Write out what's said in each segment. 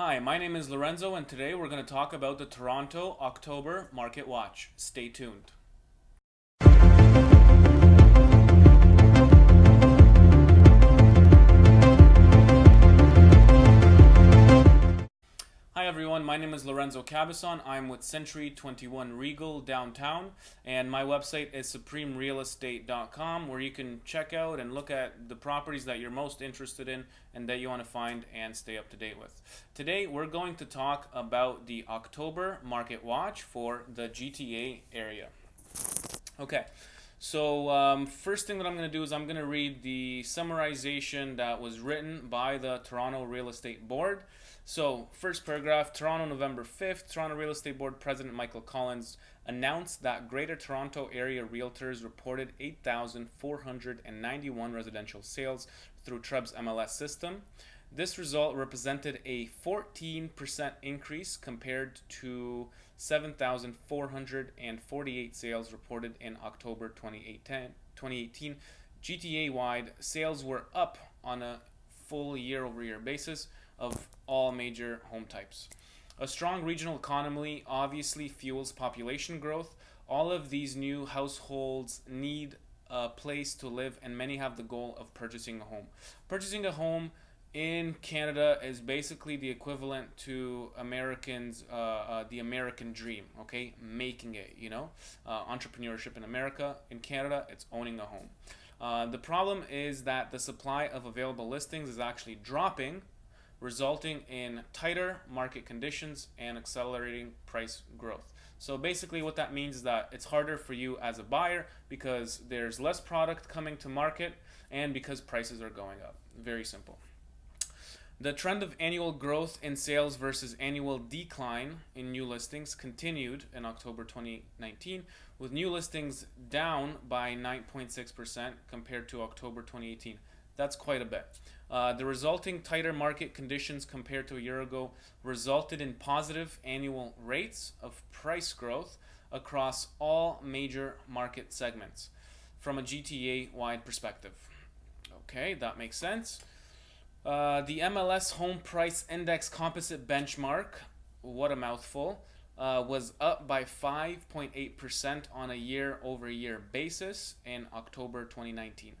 Hi, my name is Lorenzo, and today we're going to talk about the Toronto October Market Watch. Stay tuned. Everyone, my name is Lorenzo Cabison. I'm with Century 21 Regal downtown, and my website is supremerealestate.com where you can check out and look at the properties that you're most interested in and that you want to find and stay up to date with. Today we're going to talk about the October Market Watch for the GTA area. Okay. So um, first thing that I'm going to do is I'm going to read the summarization that was written by the Toronto Real Estate Board. So, first paragraph Toronto, November 5th, Toronto Real Estate Board President Michael Collins announced that Greater Toronto Area Realtors reported 8,491 residential sales through TREB's MLS system. This result represented a 14% increase compared to 7,448 sales reported in October 2018. GTA wide sales were up on a full year over year basis of all major home types. A strong regional economy obviously fuels population growth. All of these new households need a place to live, and many have the goal of purchasing a home. Purchasing a home in Canada is basically the equivalent to Americans, uh, uh, the American dream, okay? Making it, you know? Uh, entrepreneurship in America. In Canada, it's owning a home. Uh, the problem is that the supply of available listings is actually dropping resulting in tighter market conditions and accelerating price growth. So basically what that means is that it's harder for you as a buyer because there's less product coming to market and because prices are going up. Very simple. The trend of annual growth in sales versus annual decline in new listings continued in October 2019, with new listings down by 9.6% compared to October 2018. That's quite a bit. Uh, the resulting tighter market conditions compared to a year ago resulted in positive annual rates of price growth across all major market segments from a GTA wide perspective. Okay, that makes sense. Uh, the MLS Home Price Index Composite Benchmark, what a mouthful, uh, was up by 5.8% on a year over year basis in October 2019,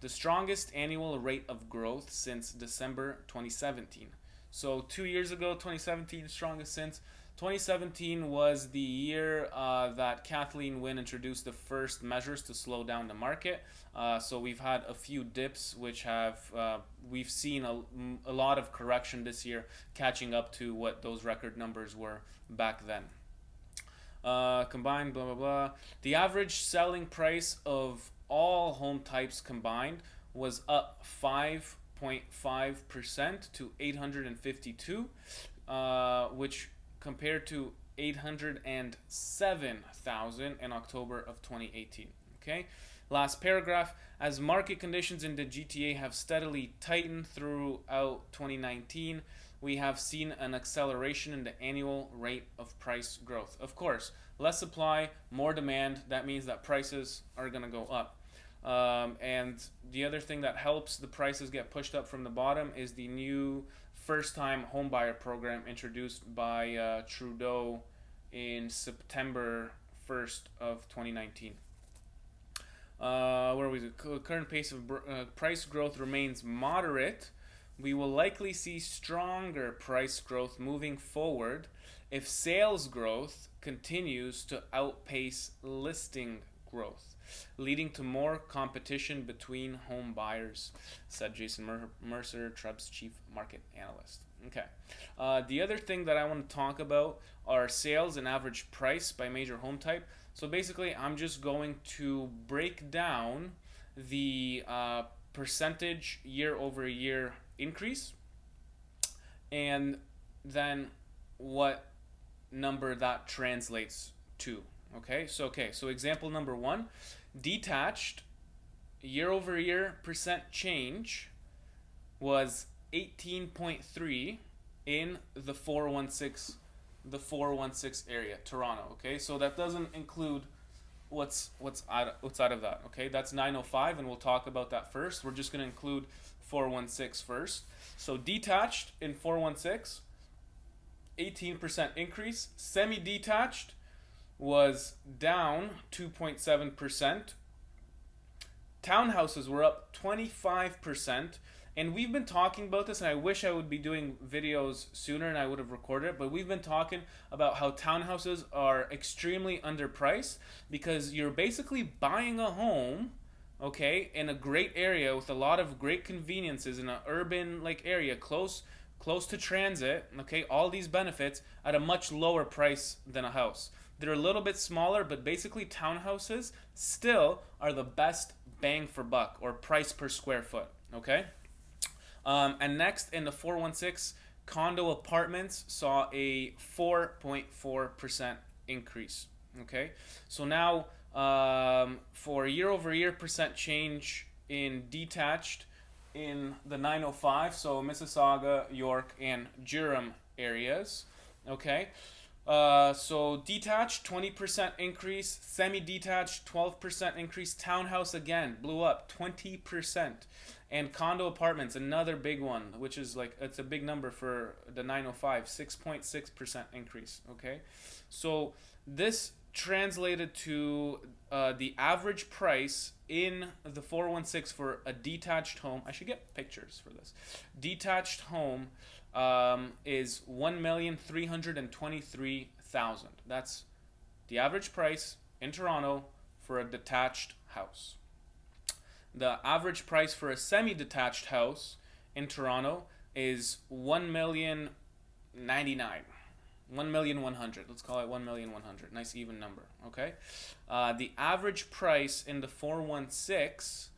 the strongest annual rate of growth since December 2017. So, two years ago, 2017, strongest since. 2017 was the year uh, that Kathleen Wynne introduced the first measures to slow down the market. Uh, so we've had a few dips, which have uh, we've seen a, a lot of correction this year, catching up to what those record numbers were back then. Uh, combined, blah blah blah. The average selling price of all home types combined was up 5.5% to 852, uh, which compared to 807,000 in October of 2018. Okay, last paragraph. As market conditions in the GTA have steadily tightened throughout 2019, we have seen an acceleration in the annual rate of price growth. Of course, less supply, more demand. That means that prices are going to go up. Um, and the other thing that helps the prices get pushed up from the bottom is the new first-time homebuyer program introduced by uh, Trudeau in September 1st of 2019. Uh, where it? Current pace of uh, price growth remains moderate. We will likely see stronger price growth moving forward if sales growth continues to outpace listing growth leading to more competition between home buyers, said Jason Mer Mercer, TREB's chief market analyst. Okay. Uh, the other thing that I want to talk about are sales and average price by major home type. So basically, I'm just going to break down the uh, percentage year over year increase and then what number that translates to. Okay, so okay, so example number one Detached year over year percent change was 18.3 in the 416 the 416 area Toronto okay? So that doesn't include what's what's out, what's out of that okay? That's 905 and we'll talk about that first. We're just going to include 416 first. So detached in 416 18% increase. Semi detached was down 2.7%. Townhouses were up 25%. And we've been talking about this, and I wish I would be doing videos sooner and I would have recorded it. But we've been talking about how townhouses are extremely underpriced because you're basically buying a home, okay, in a great area with a lot of great conveniences in an urban like area, close close to transit, okay, all these benefits at a much lower price than a house. They're a little bit smaller, but basically townhouses still are the best bang for buck or price per square foot, okay? Um, and next, in the 416, condo apartments saw a 4.4% increase. Okay, so now um, for year over year percent change in detached in the 905, so Mississauga, York, and Durham areas. Okay, uh, so detached 20% increase, semi detached 12% increase, townhouse again blew up 20% and condo apartments another big one which is like it's a big number for the 905 6.6% increase okay? So this translated to uh, the average price in the 416 for a detached home. I should get pictures for this. Detached home um, is 1323000 that's the average price in toronto for a detached house. The average price for a semi-detached house in Toronto is one million ninety nine. One million one hundred. Let's call it one million one hundred. Nice even number. Okay. Uh, the average price in the four one six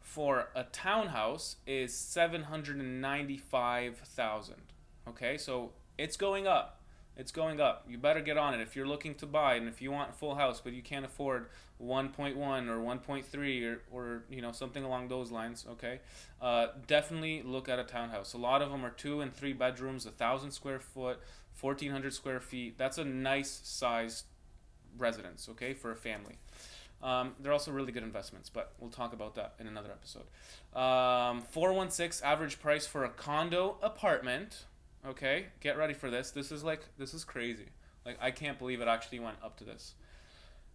for a townhouse is seven hundred and ninety five thousand. Okay, so it's going up. It's going up. You better get on it if you're looking to buy and if you want a full house but you can't afford 1.1 or 1.3 or, or you know something along those lines. Okay, uh, definitely look at a townhouse. A lot of them are two and three bedrooms, a thousand square foot, 1,400 square feet. That's a nice sized residence. Okay, for a family. Um, they're also really good investments, but we'll talk about that in another episode. Um, 416 average price for a condo apartment Okay, get ready for this. This is like this is crazy. Like I can't believe it actually went up to this.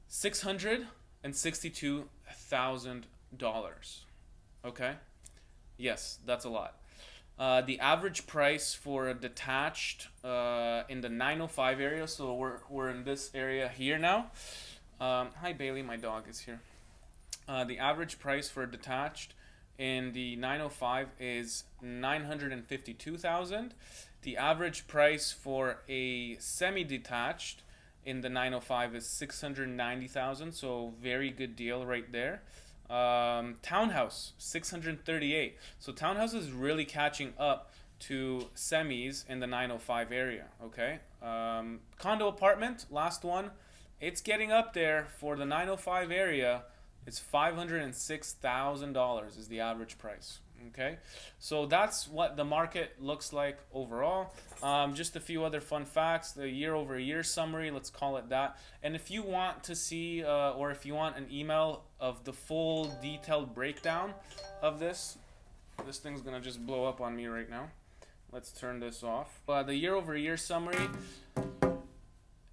Six hundred and sixty-two thousand dollars. Okay, yes, that's a lot. Uh, the average price for a detached uh, in the 905 area, so we're, we're in this area here now. Um, hi, Bailey, my dog is here. Uh, the average price for a detached in the 905 is 952,000 the average price for a semi-detached in the 905 is 690,000, so very good deal right there. Um, townhouse 638. So townhouse is really catching up to semis in the 905 area. Okay. Um, condo apartment, last one, it's getting up there for the 905 area. It's $506,000 is the average price. Okay, so that's what the market looks like overall. Um, just a few other fun facts. The year over year summary, let's call it that. And if you want to see, uh, or if you want an email of the full detailed breakdown of this, this thing's gonna just blow up on me right now. Let's turn this off. Uh, the year over year summary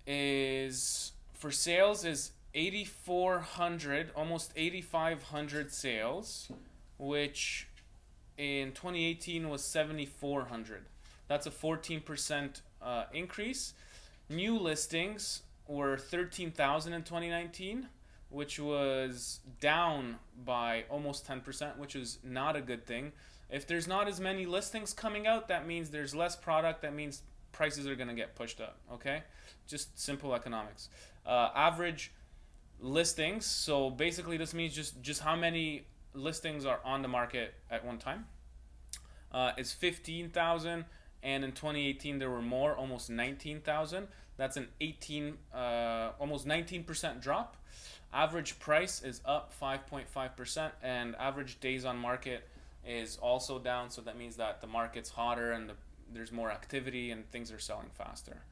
is for sales is 8,400, almost 8,500 sales, which in 2018 was 7,400. That's a 14% uh, increase. New listings were 13,000 in 2019, which was down by almost 10%, which is not a good thing. If there's not as many listings coming out, that means there's less product. That means prices are going to get pushed up. Okay? Just simple economics. Uh, average listings. So basically, this means just just how many listings are on the market at one time. Uh, it's 15,000 and in 2018 there were more, almost 19,000. That's an 18, uh, almost 19% drop. Average price is up 5.5% and average days on market is also down. So that means that the market's hotter and the, there's more activity and things are selling faster.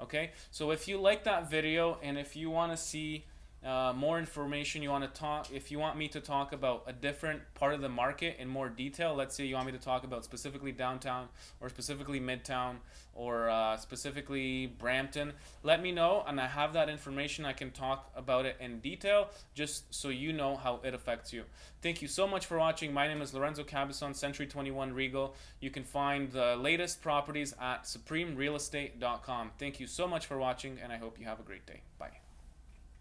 Okay, so if you like that video and if you want to see uh, more information you want to talk if you want me to talk about a different part of the market in more detail let's say you want me to talk about specifically downtown or specifically midtown or uh, specifically brampton let me know and i have that information i can talk about it in detail just so you know how it affects you. Thank you so much for watching. My name is lorenzo cabezon century 21 regal. You can find the latest properties at supremerealestate.com thank you so much for watching and i hope you have a great day. Bye